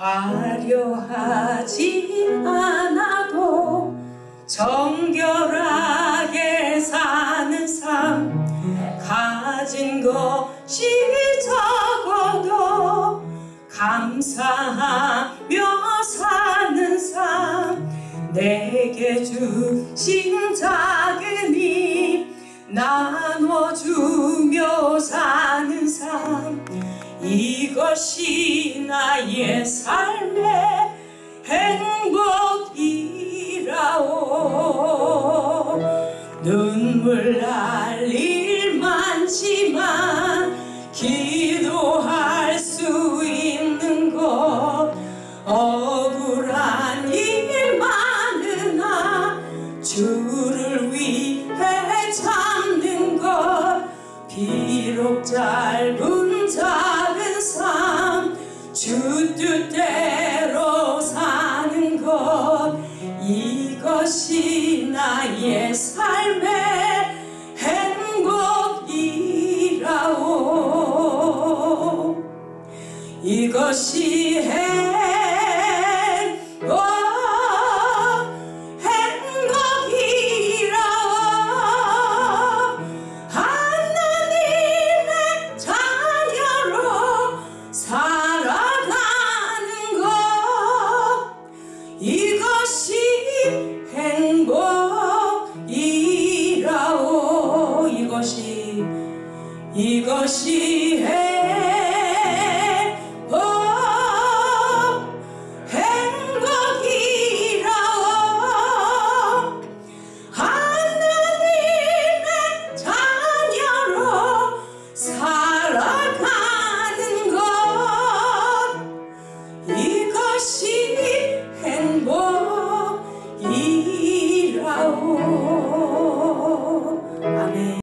화려하지 않아도 정결하게 사는 삶 가진 것이 적어도 감사하며 사는 삶 내게 주신 작은 힘 나눠주 것이 나의 삶의 행복이라오. 눈물 날 일 많지만 기도할 수 있는 것 억울한 일 많으나 주를 위해 참는 것 비록 짧은 삶 주 뜻대로 사는 것 이것이 나의 삶의 행복이라오. 이것이 행복 이것이 행복이라오. 이것이 이것이 행복 행복이라오. 하나님의 자녀로 살아가는 것. 이것이